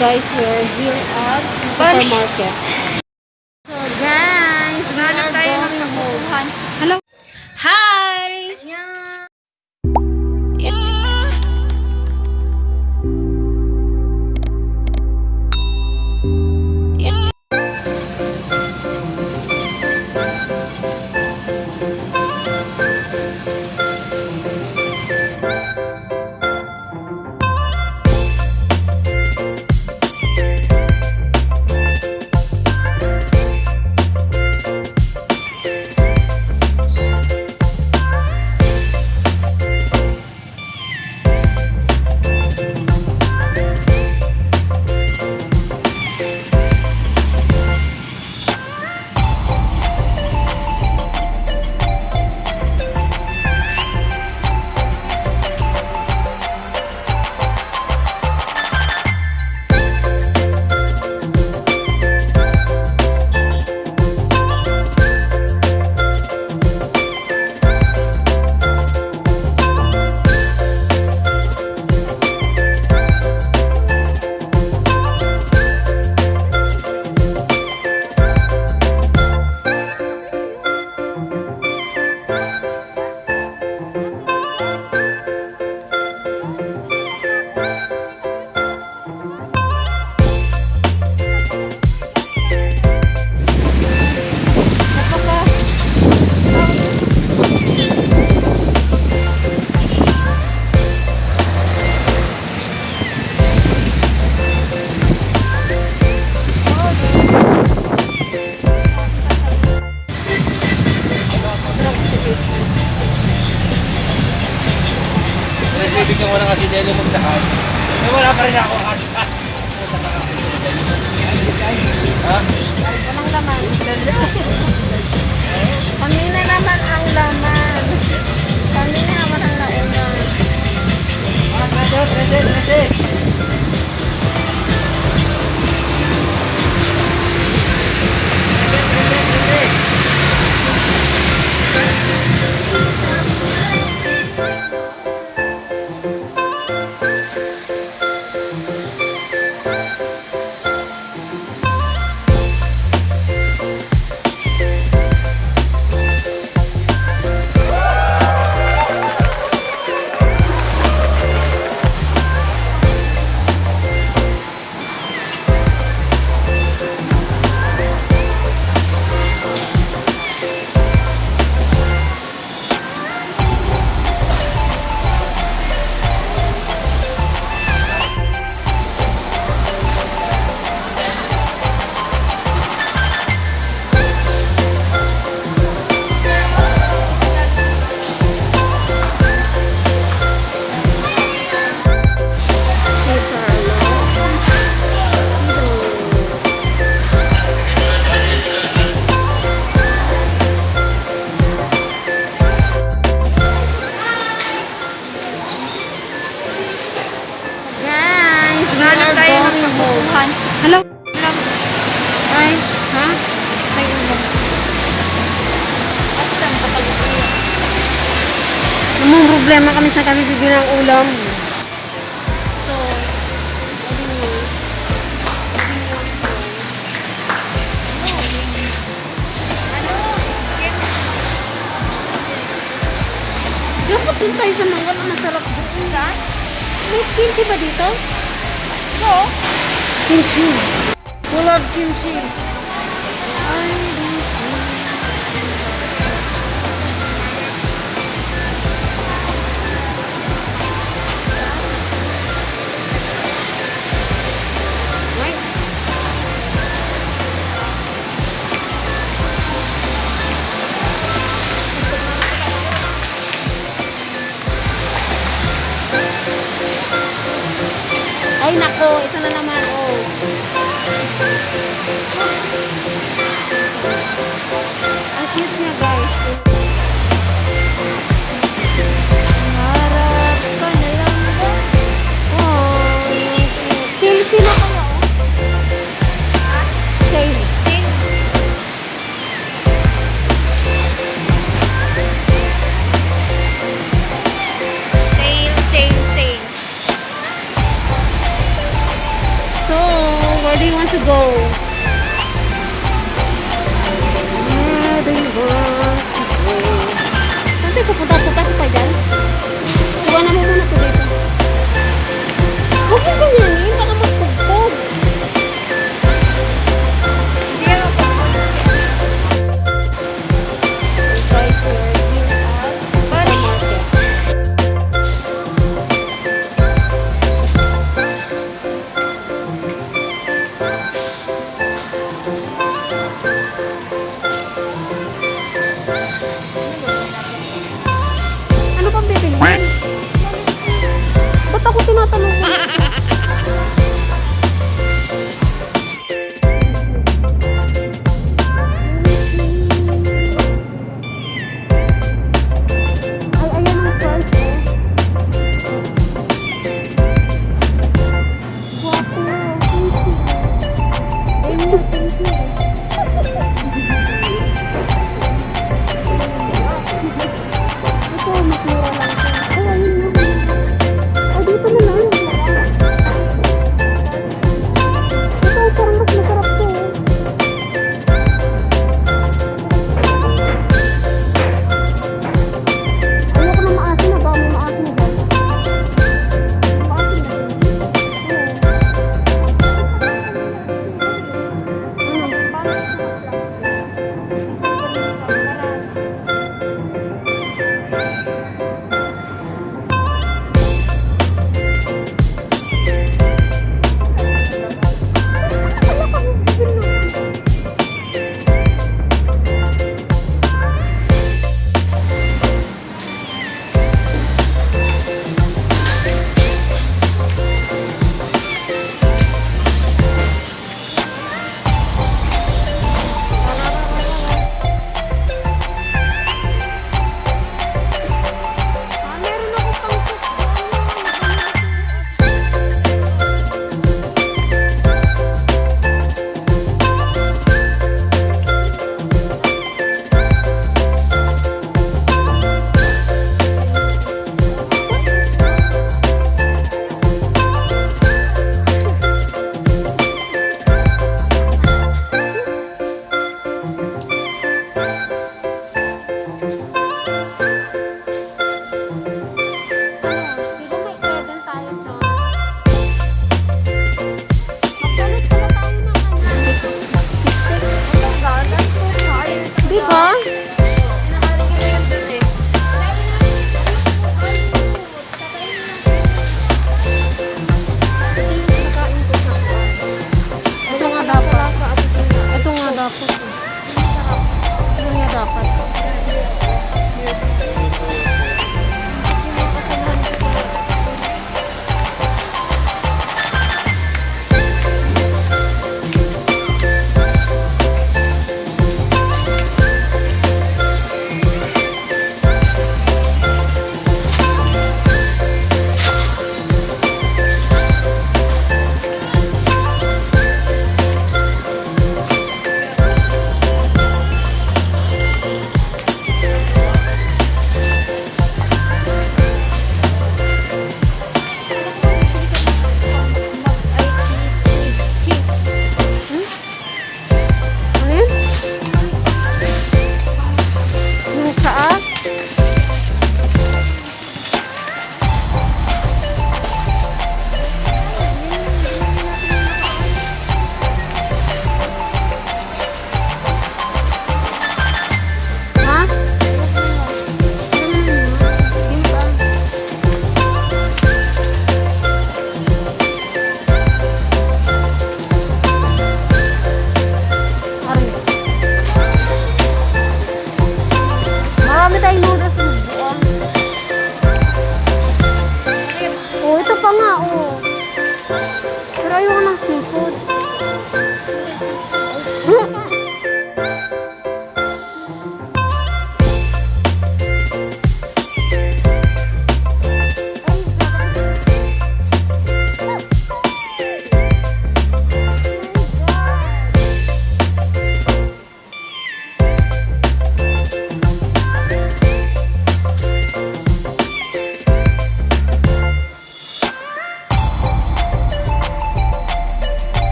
guys, we're here at supermarket. Bibigyan mo na kasi Delo magsakay. Eh, wala pa rin ako ano sa... Ha? Anong laman? Kami na naman ang laman. Kami na naman ang launan. Ah, present, present, present. Home. Hello? Ay, ha? Ay, ulam. Namang problema kami sa kami bibili ng ulam. So, anyway. Dapat din tayo sa mga na masarap doon. Saan? May kimchi ba dito? No. Kimchi. Wala kimchi. So, where do you want to go? Ah, where do you want to go? Saan tayo pupunta-punta ko pa dyan? Gawa na mo muna ito dito. Huwag mo ganyan eh.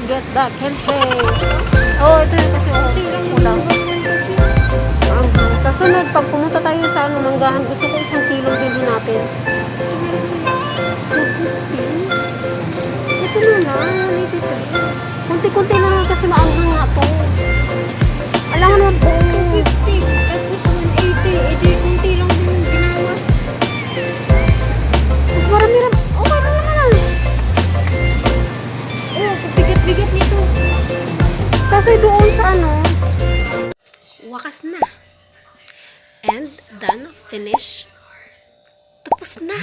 Go get the kimchi. Oh, ito yun kasi oh, ulam. Anghang. Sa sunod, pag pumunta tayo sa ano, manggahan, gusto ko isang kilo bilhin natin. Ito na lang, ito Kunti-kunti na lang kasi maanghang ano. Wakas na. And done. Finish. Tapos na.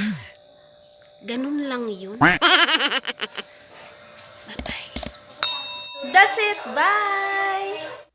Ganun lang yun. Bye-bye. That's it. Bye!